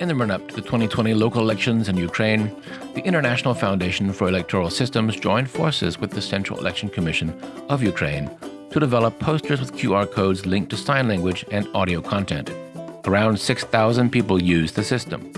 In the run up to the 2020 local elections in Ukraine, the International Foundation for Electoral Systems joined forces with the Central Election Commission of Ukraine to develop posters with QR codes linked to sign language and audio content. Around 6,000 people used the system.